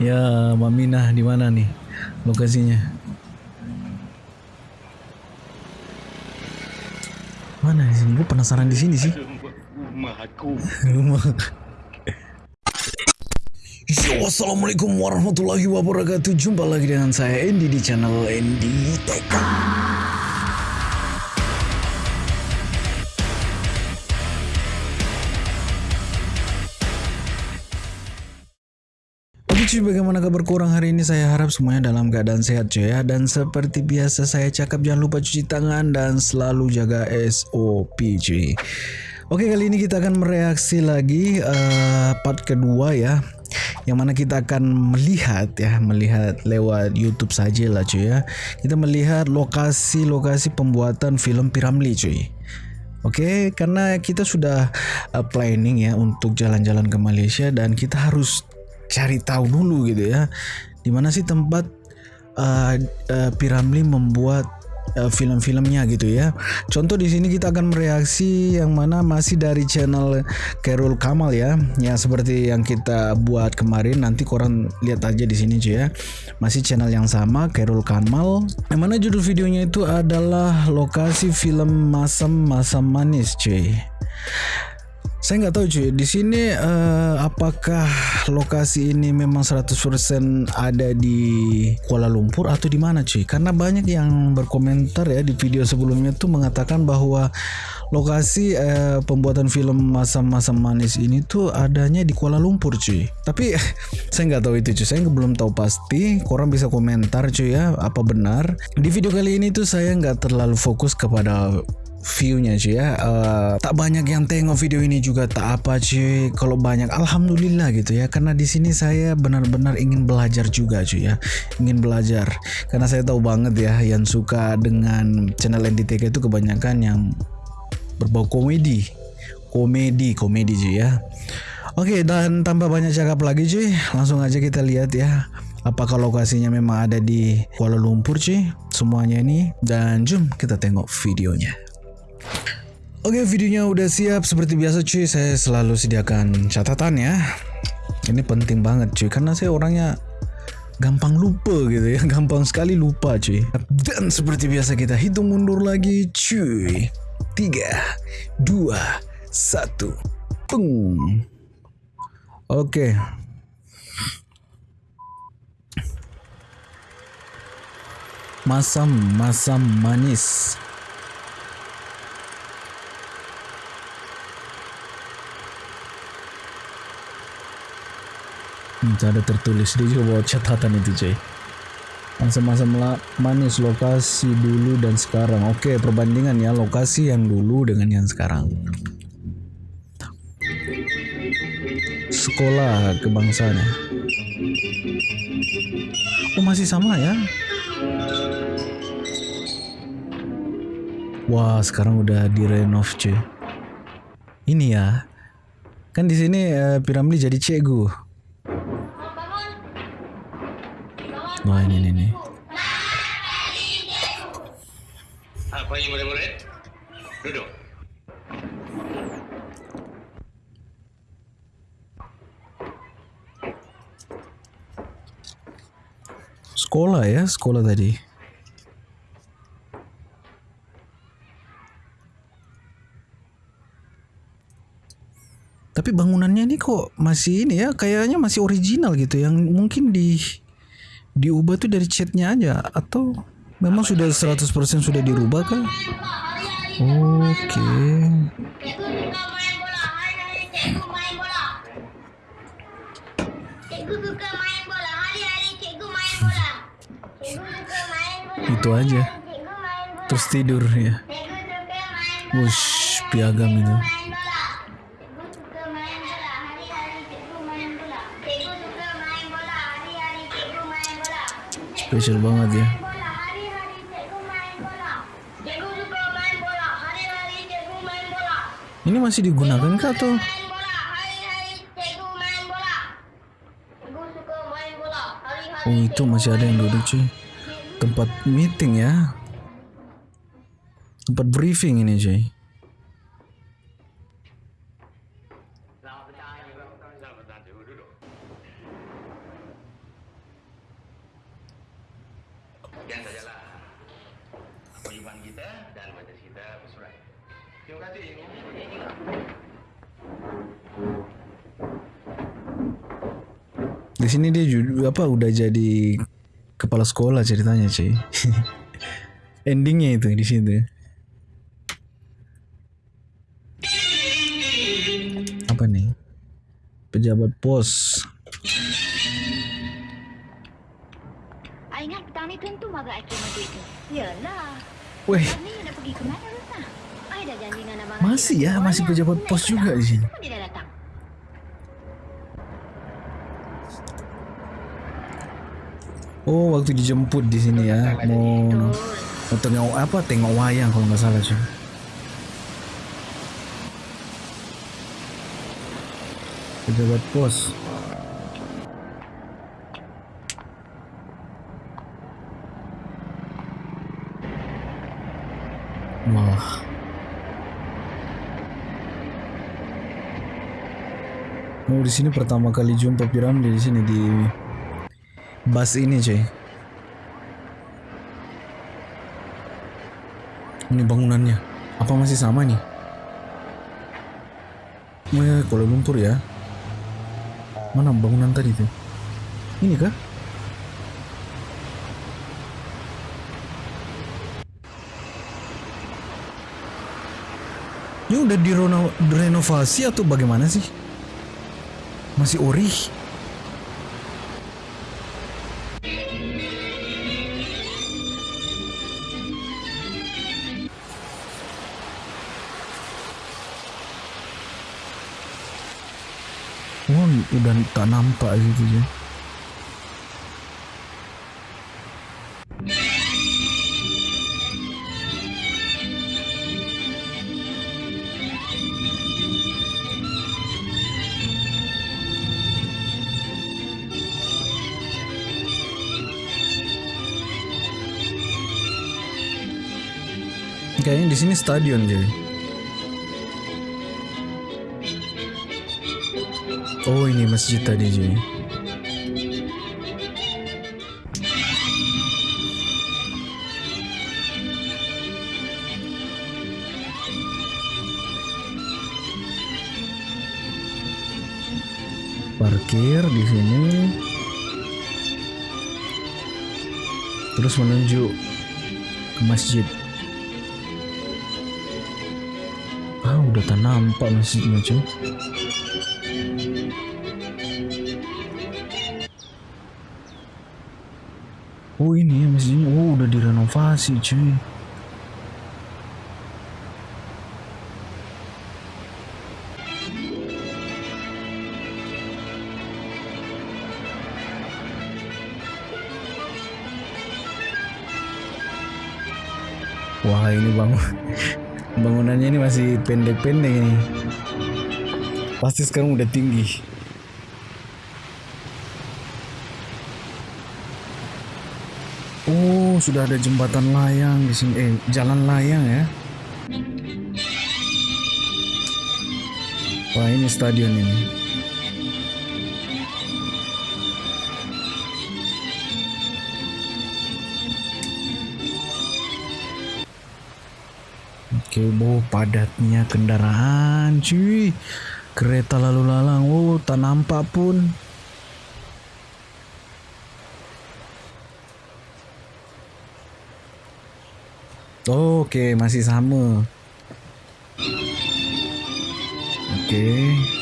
Ya, Maminah di mana nih lokasinya? Mana di sini? Gue penasaran di sini sih. Rumahku. Rumah. Yo, assalamualaikum warahmatullahi wabarakatuh. Jumpa lagi dengan saya Andy di channel Andy TK. Cuy, bagaimana kabar kurang hari ini? Saya harap semuanya dalam keadaan sehat cuy ya. Dan seperti biasa saya cakap jangan lupa cuci tangan dan selalu jaga SOP cuy. Oke kali ini kita akan mereaksi lagi uh, part kedua ya yang mana kita akan melihat ya melihat lewat YouTube saja lah cuy ya kita melihat lokasi-lokasi pembuatan film Piramli cuy Oke karena kita sudah uh, planning ya untuk jalan-jalan ke Malaysia dan kita harus cari tahu dulu gitu ya di mana sih tempat uh, uh, Piramli membuat uh, film-filmnya gitu ya. Contoh di sini kita akan mereaksi yang mana masih dari channel Carol Kamal ya. Ya seperti yang kita buat kemarin nanti korang lihat aja di sini cuy ya. Masih channel yang sama Carol Kamal. Yang mana judul videonya itu adalah lokasi film Masam Masam Manis cuy. Saya nggak tahu cuy, di sini uh, apakah lokasi ini memang 100% ada di Kuala Lumpur atau di mana cuy? Karena banyak yang berkomentar ya di video sebelumnya tuh mengatakan bahwa lokasi uh, pembuatan film masa-masa manis ini tuh adanya di Kuala Lumpur cuy. Tapi saya nggak tahu itu cuy, saya belum tahu pasti. Korang bisa komentar cuy ya, apa benar? Di video kali ini tuh saya nggak terlalu fokus kepada viewnya cuy ya. Uh, tak banyak yang tengok video ini juga tak apa cuy kalau banyak alhamdulillah gitu ya. Karena di sini saya benar-benar ingin belajar juga cuy ya. Ingin belajar. Karena saya tahu banget ya yang suka dengan channel NDTK itu kebanyakan yang berbau komedi. Komedi komedi cuy ya. Oke dan tanpa banyak cakap lagi cuy langsung aja kita lihat ya apakah lokasinya memang ada di Kuala Lumpur cuy semuanya ini. Dan jom kita tengok videonya Oke videonya udah siap. Seperti biasa cuy saya selalu sediakan catatan ya. Ini penting banget cuy karena saya orangnya gampang lupa gitu ya. Gampang sekali lupa cuy. Dan seperti biasa kita hitung mundur lagi cuy. 3 2 1 Pung. Oke. Masam masam manis Ada tertulis dia juga bawa catatan itu cuy masa-masa manis lokasi dulu dan sekarang. Oke perbandingan ya lokasi yang dulu dengan yang sekarang. Sekolah kebangsaan ya. Oh masih sama ya? Wah sekarang udah direnov cuy. Ini ya. Kan di sini uh, Piramli jadi cegu Wah ini ini. nih. Apa ini murid-murid? Duduk. Sekolah ya, sekolah tadi. Tapi bangunannya ini kok masih ini ya, kayaknya masih original gitu yang mungkin di diubah tuh dari chatnya aja atau memang sudah 100% sudah dirubah kan? Oke. Okay. Itu aja. Terus tidur ya. Wush, piagam itu. Spesial banget ya. Ini masih digunakan kah atau? Oh itu masih ada yang duduk cuy. Tempat meeting ya. Tempat briefing ini cuy. Di sini dia juga apa udah jadi kepala sekolah ceritanya cuy. Endingnya itu di situ. Apa nih? Pejabat pos. I Masih ya, masih pejabat pos juga di sini. Oh waktu dijemput di sini ya mau mau apa tengok wayang kalau nggak salah cuy. Pejabat pos. Wah. Di sini pertama kali jumpa Piramli di sini di bus ini cuy. Ini bangunannya. Apa masih sama nih? Ya, Kuala Lumpur ya. Mana bangunan tadi tuh? Ini kah? Ini udah direno- direnovasi atau bagaimana sih? Masih ori? Oh, udah tak nampak gitu ya. Kayaknya di sini stadion jadi. Oh ini masjid tadi jadi. Parkir di sini. Terus menuju ke masjid. Udah tak nampak masjidnya cuy. Oh ini ya masjidnya. Oh udah direnovasi cuy. Wah ini bangun bangunannya ini masih pendek-pendek ini. Pasti sekarang udah tinggi. Oh, sudah ada jembatan layang di sini. Eh, jalan layang ya. Wah, ini stadion ini. Boh padatnya kendaraan, cuy. Kereta lalu lalang, oh tak nampak pun. Oke, masih sama. Oke.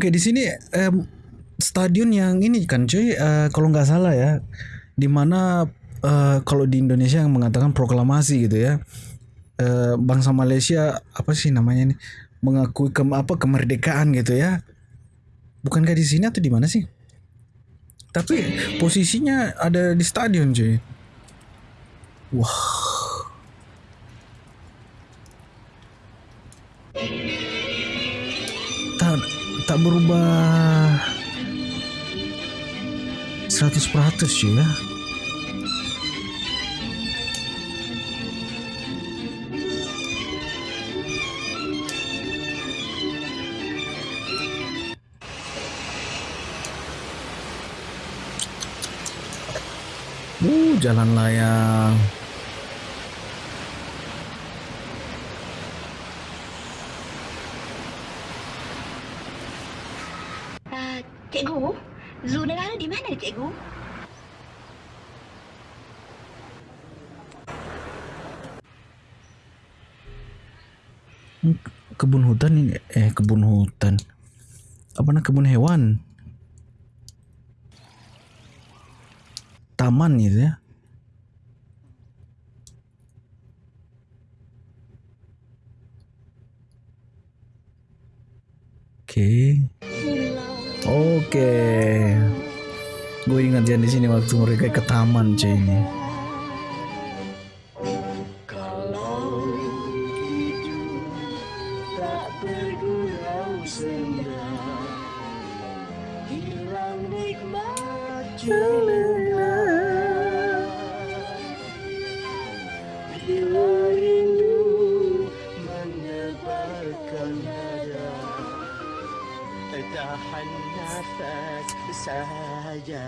Oke, di sini em, stadion yang ini kan cuy, eh, kalau nggak salah ya, di mana eh, kalau di Indonesia yang mengatakan proklamasi gitu ya, eh, bangsa Malaysia apa sih namanya nih, mengakui ke apa kemerdekaan gitu ya, bukankah di sini atau di mana sih? Tapi posisinya ada di stadion cuy. Wah tak berubah seratus peratus ya Uh, jalan layang. Hutan ini eh kebun hutan. Apa namanya kebun hewan? Taman gitu ya. Oke. Oke. Gue ingat ya di sini waktu mereka ke taman cuy ini. Saja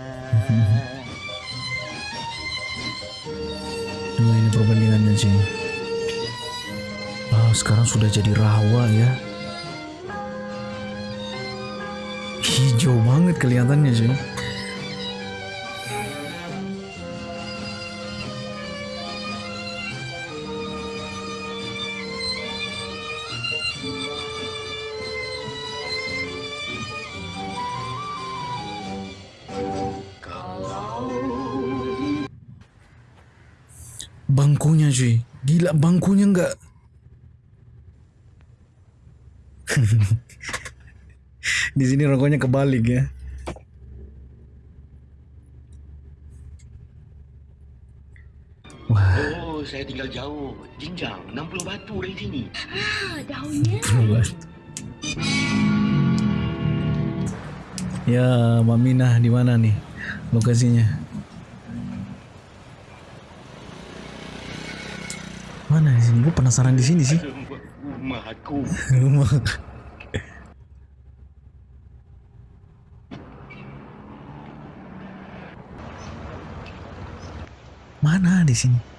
Nah ini perbandingannya sih. Ah sekarang sudah jadi rawa ya. Hijau banget kelihatannya sih. Bangkunya cuy. Gila bangkunya enggak. Di sini rokoknya kebalik ya. Wah, Oh, saya tinggal jauh. Jinjang, 60 batu dari sini. Ah, daunnya. Ya, Mbak Minah di mana nih lokasinya? Mana di sini? Gue penasaran di sini sih. Rumah aku. Rumah. Mana di sini?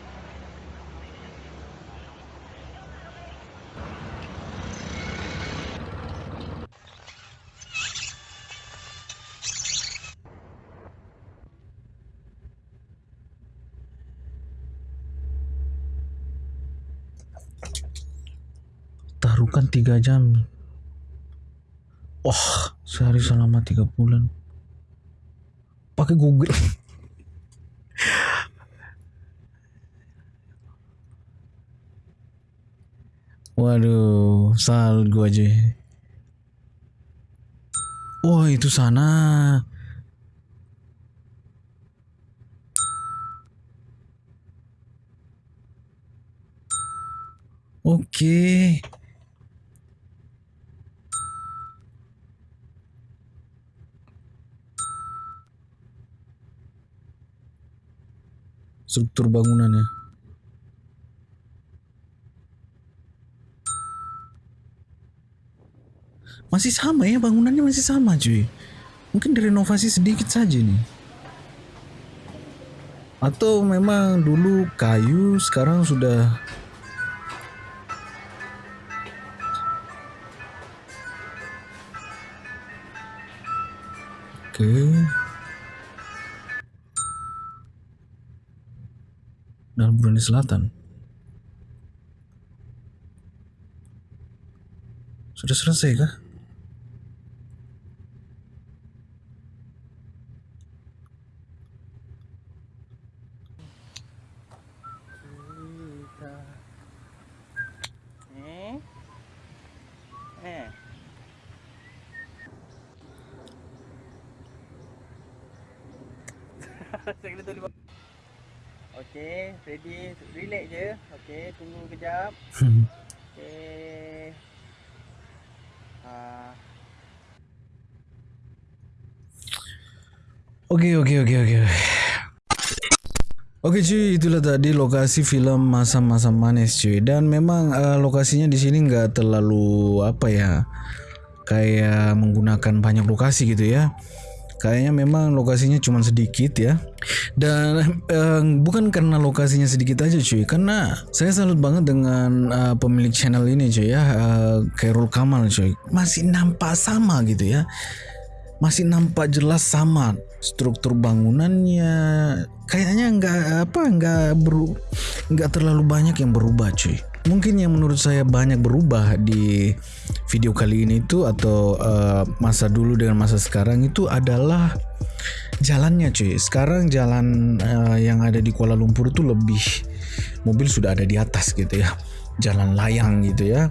Taruhkan tiga jam. Wah, sehari selama tiga bulan. Pakai Google. Waduh, sal gua aja. Wah, itu sana. Oke. struktur bangunannya. Masih sama ya bangunannya masih sama cuy. Mungkin direnovasi sedikit saja nih. Atau memang dulu kayu sekarang sudah Oke. Dalam Brunei Selatan. Sudah selesai kah? Eh Eh Kena tulis Okey, ready, relax je. Okey, tunggu kejap. Okey. Ah, Oke oke oke oke. Oke cuy, itulah tadi lokasi film masa-masa manis cuy. Dan memang eh, lokasinya di sini nggak terlalu apa ya, kayak menggunakan banyak lokasi gitu ya. Kayaknya memang lokasinya cuma sedikit ya. Dan eh, bukan karena lokasinya sedikit aja cuy. Karena saya salut banget dengan eh, pemilik channel ini cuy ya. Eh, Khairul Kamal cuy. Masih nampak sama gitu ya. Masih nampak jelas sama struktur bangunannya. Kayaknya nggak apa nggak beru nggak terlalu banyak yang berubah cuy mungkin yang menurut saya banyak berubah di video kali ini itu atau uh, masa dulu dengan masa sekarang itu adalah jalannya cuy. Sekarang jalan uh, yang ada di Kuala Lumpur itu lebih mobil sudah ada di atas gitu ya. Jalan layang gitu ya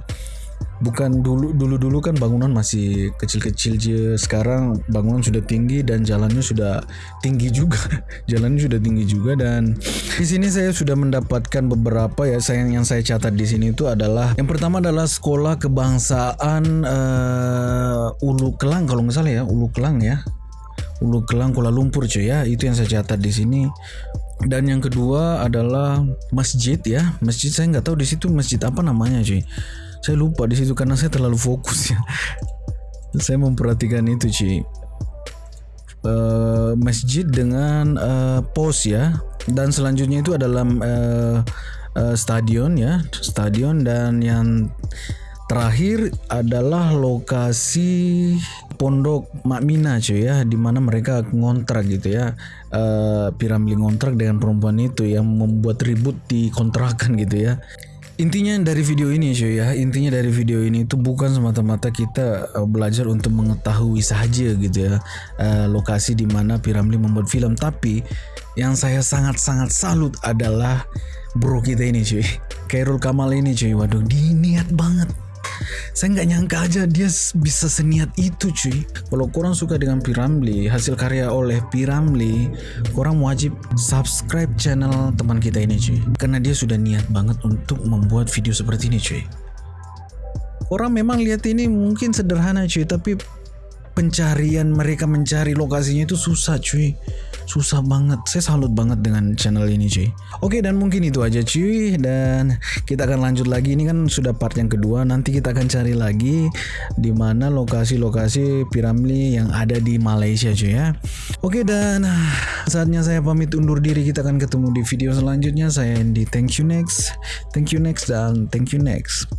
bukan dulu dulu dulu kan bangunan masih kecil-kecil aja sekarang bangunan sudah tinggi dan jalannya sudah tinggi juga. Jalannya sudah tinggi juga dan di sini saya sudah mendapatkan beberapa ya. Sayang yang saya catat di sini itu adalah yang pertama adalah sekolah kebangsaan uh, Ulu Kelang kalau nggak salah ya. Ulu Kelang ya. Ulu Kelang Kuala Lumpur cuy ya. Itu yang saya catat di sini. Dan yang kedua adalah masjid ya. Masjid saya nggak tahu di situ masjid apa namanya cuy saya lupa di situ karena saya terlalu fokus ya. Saya memperhatikan itu Ci. Uh, masjid dengan uh, pos ya. Dan selanjutnya itu adalah uh, uh, stadion ya. Stadion dan yang terakhir adalah lokasi pondok Makmina cuy ya. Di mana mereka ngontrak gitu ya. Uh, piramli ngontrak dengan perempuan itu yang membuat ribut di kontrakan gitu ya Intinya dari video ini cuy ya, intinya dari video ini itu bukan semata-mata kita uh, belajar untuk mengetahui saja gitu ya uh, lokasi di mana Piramli membuat film, tapi yang saya sangat-sangat salut adalah bro kita ini cuy, Kairul Kamal ini cuy, waduh dia niat banget saya nggak nyangka aja dia bisa seniat itu cuy. Kalau kurang suka dengan Piramli hasil karya oleh Piramli kurang wajib subscribe channel teman kita ini cuy. Karena dia sudah niat banget untuk membuat video seperti ini cuy. Orang memang lihat ini mungkin sederhana cuy tapi pencarian mereka mencari lokasinya itu susah cuy. Susah banget. Saya salut banget dengan channel ini cuy. Oke dan mungkin itu aja cuy. Dan kita akan lanjut lagi. Ini kan sudah part yang kedua. Nanti kita akan cari lagi di mana lokasi-lokasi piramli yang ada di Malaysia cuy ya. Oke dan saatnya saya pamit undur diri. Kita akan ketemu di video selanjutnya. Saya Andy. Thank you next. Thank you next dan thank you next